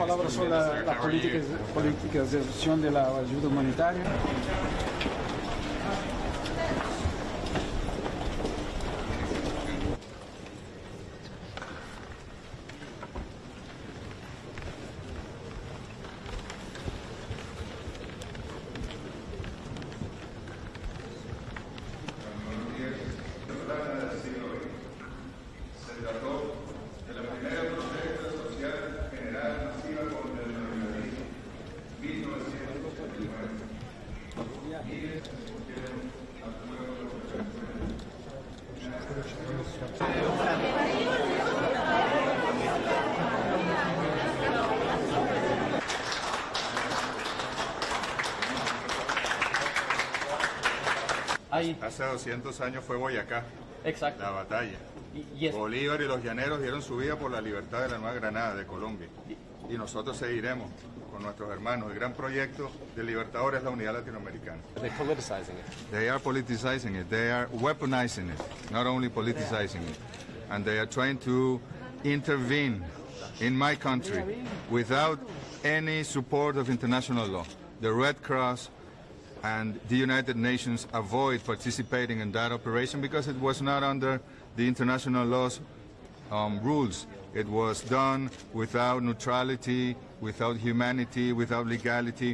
palabra sobre la, la política, política de reducción de la ayuda humanitaria. Ahí, Hace 200 años fue Boyacá, exacto. la batalla. Y, y es- Bolívar y los llaneros dieron su vida por la libertad de la Nueva Granada, de Colombia. Y nosotros seguiremos con nuestros hermanos. El gran proyecto de Libertador es la unidad latinoamericana. They're politicizing it. They are politicizing it. They are weaponizing it, not only politicizing it. And they are trying to intervene in my country without any support of international law. The Red Cross and the United Nations avoid participating in that operation because it was not under the international law's um, rules. It was done without neutrality, without humanity, without legality.